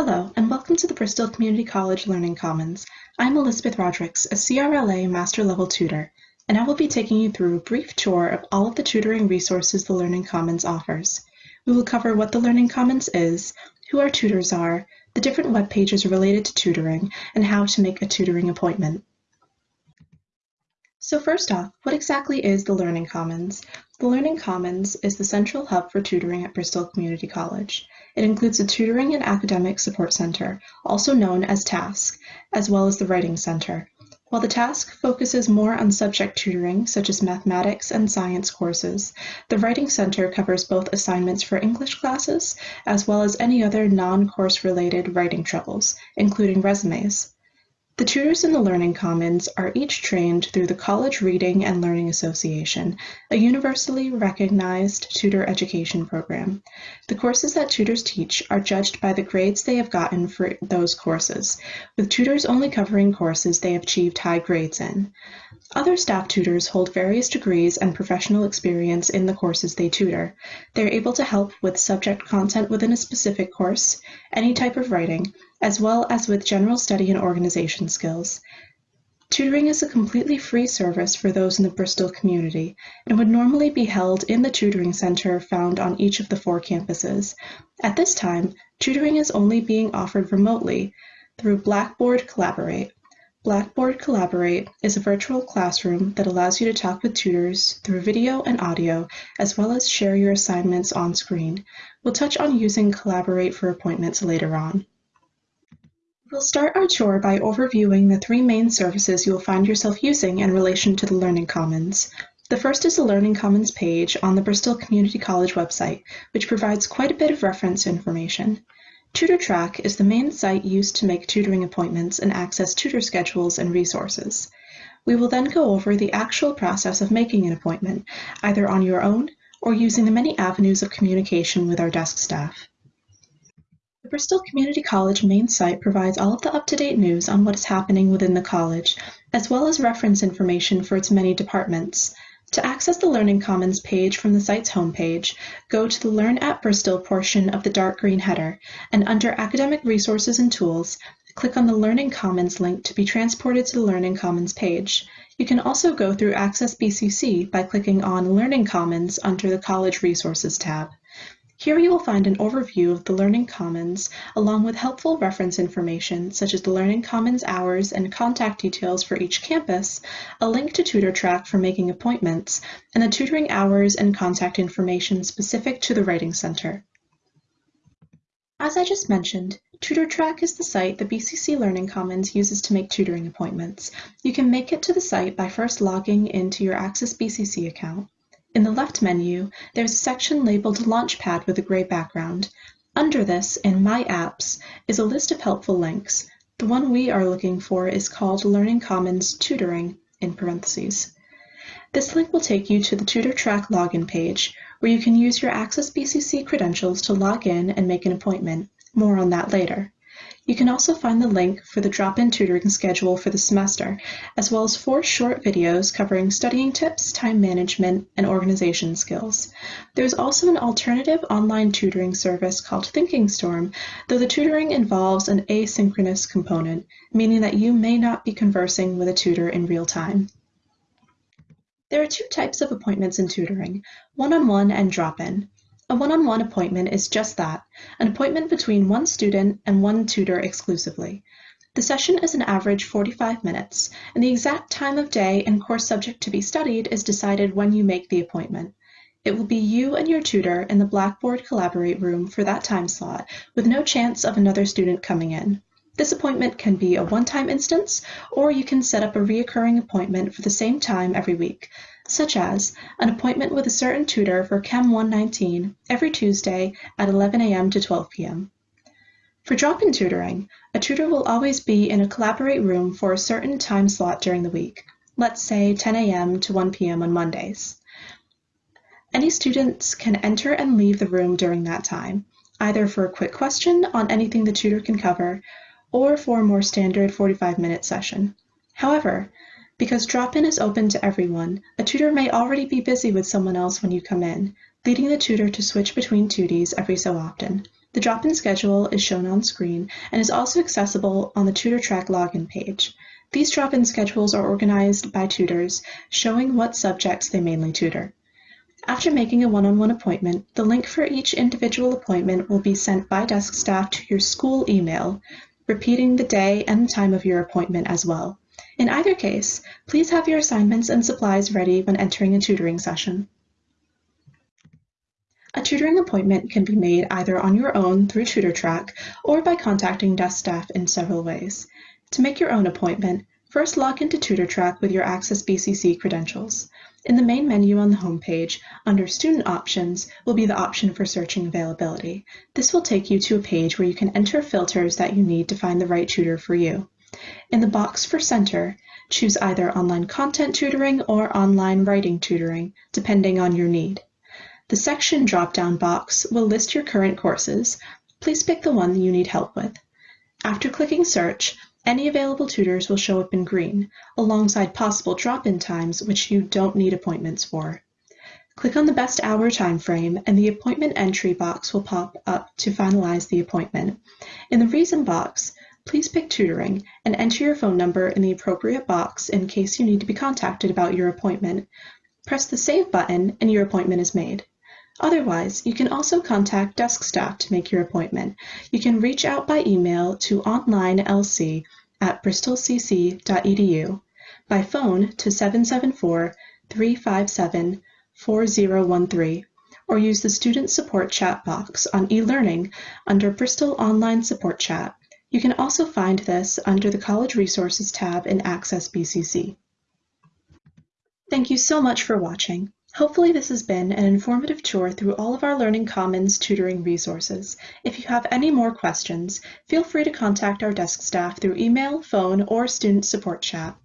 Hello, and welcome to the Bristol Community College Learning Commons. I'm Elizabeth Rodricks, a CRLA Master Level Tutor, and I will be taking you through a brief tour of all of the tutoring resources the Learning Commons offers. We will cover what the Learning Commons is, who our tutors are, the different web pages related to tutoring, and how to make a tutoring appointment. So first off, what exactly is the Learning Commons? The Learning Commons is the central hub for tutoring at Bristol Community College. It includes the Tutoring and Academic Support Center, also known as TASC, as well as the Writing Center. While the TASC focuses more on subject tutoring, such as mathematics and science courses, the Writing Center covers both assignments for English classes, as well as any other non-course related writing troubles, including resumes. The tutors in the Learning Commons are each trained through the College Reading and Learning Association, a universally recognized tutor education program. The courses that tutors teach are judged by the grades they have gotten for those courses, with tutors only covering courses they have achieved high grades in. Other staff tutors hold various degrees and professional experience in the courses they tutor. They are able to help with subject content within a specific course, any type of writing, as well as with general study and organization skills. Tutoring is a completely free service for those in the Bristol community and would normally be held in the tutoring center found on each of the four campuses. At this time, tutoring is only being offered remotely through Blackboard Collaborate. Blackboard Collaborate is a virtual classroom that allows you to talk with tutors through video and audio, as well as share your assignments on screen. We'll touch on using Collaborate for appointments later on. We'll start our tour by overviewing the three main services you will find yourself using in relation to the Learning Commons. The first is the Learning Commons page on the Bristol Community College website, which provides quite a bit of reference information. TutorTrack is the main site used to make tutoring appointments and access tutor schedules and resources. We will then go over the actual process of making an appointment, either on your own or using the many avenues of communication with our desk staff. The Bristol Community College main site provides all of the up-to-date news on what is happening within the college, as well as reference information for its many departments. To access the Learning Commons page from the site's homepage, go to the Learn at Bristol portion of the dark green header, and under Academic Resources and Tools, click on the Learning Commons link to be transported to the Learning Commons page. You can also go through Access BCC by clicking on Learning Commons under the College Resources tab. Here you will find an overview of the Learning Commons, along with helpful reference information such as the Learning Commons hours and contact details for each campus, a link to TutorTrack for making appointments, and the tutoring hours and contact information specific to the Writing Center. As I just mentioned, TutorTrack is the site the BCC Learning Commons uses to make tutoring appointments. You can make it to the site by first logging into your Access BCC account. In the left menu, there's a section labeled Launchpad with a gray background. Under this, in My Apps, is a list of helpful links. The one we are looking for is called Learning Commons Tutoring, in parentheses. This link will take you to the TutorTrack login page, where you can use your Access BCC credentials to log in and make an appointment. More on that later. You can also find the link for the drop-in tutoring schedule for the semester, as well as four short videos covering studying tips, time management, and organization skills. There's also an alternative online tutoring service called Thinking Storm, though the tutoring involves an asynchronous component, meaning that you may not be conversing with a tutor in real time. There are two types of appointments in tutoring, one-on-one -on -one and drop-in. A one-on-one appointment is just that, an appointment between one student and one tutor exclusively. The session is an average 45 minutes, and the exact time of day and course subject to be studied is decided when you make the appointment. It will be you and your tutor in the Blackboard Collaborate room for that time slot, with no chance of another student coming in. This appointment can be a one-time instance, or you can set up a reoccurring appointment for the same time every week, such as an appointment with a certain tutor for Chem 119 every Tuesday at 11 a.m. to 12 p.m. For drop-in tutoring, a tutor will always be in a Collaborate room for a certain time slot during the week, let's say 10 a.m. to 1 p.m. on Mondays. Any students can enter and leave the room during that time, either for a quick question on anything the tutor can cover or for a more standard 45-minute session. However, because drop-in is open to everyone, a tutor may already be busy with someone else when you come in, leading the tutor to switch between tutees every so often. The drop-in schedule is shown on screen and is also accessible on the TutorTrack login page. These drop-in schedules are organized by tutors, showing what subjects they mainly tutor. After making a one-on-one appointment, the link for each individual appointment will be sent by desk staff to your school email, repeating the day and time of your appointment as well. In either case, please have your assignments and supplies ready when entering a tutoring session. A tutoring appointment can be made either on your own through TutorTrack or by contacting desk staff in several ways. To make your own appointment, first log into TutorTrack with your Access BCC credentials. In the main menu on the home page, under Student Options, will be the option for searching availability. This will take you to a page where you can enter filters that you need to find the right tutor for you. In the box for Center, choose either online content tutoring or online writing tutoring, depending on your need. The section drop-down box will list your current courses. Please pick the one you need help with. After clicking Search, any available tutors will show up in green, alongside possible drop-in times which you don't need appointments for. Click on the best hour time frame and the appointment entry box will pop up to finalize the appointment. In the reason box, please pick tutoring and enter your phone number in the appropriate box in case you need to be contacted about your appointment. Press the Save button and your appointment is made. Otherwise, you can also contact desk staff to make your appointment. You can reach out by email to onlinelc at bristolcc.edu, by phone to 774-357-4013, or use the Student Support Chat box on eLearning under Bristol Online Support Chat. You can also find this under the College Resources tab in Access BCC. Thank you so much for watching. Hopefully this has been an informative tour through all of our Learning Commons tutoring resources. If you have any more questions, feel free to contact our desk staff through email, phone, or student support chat.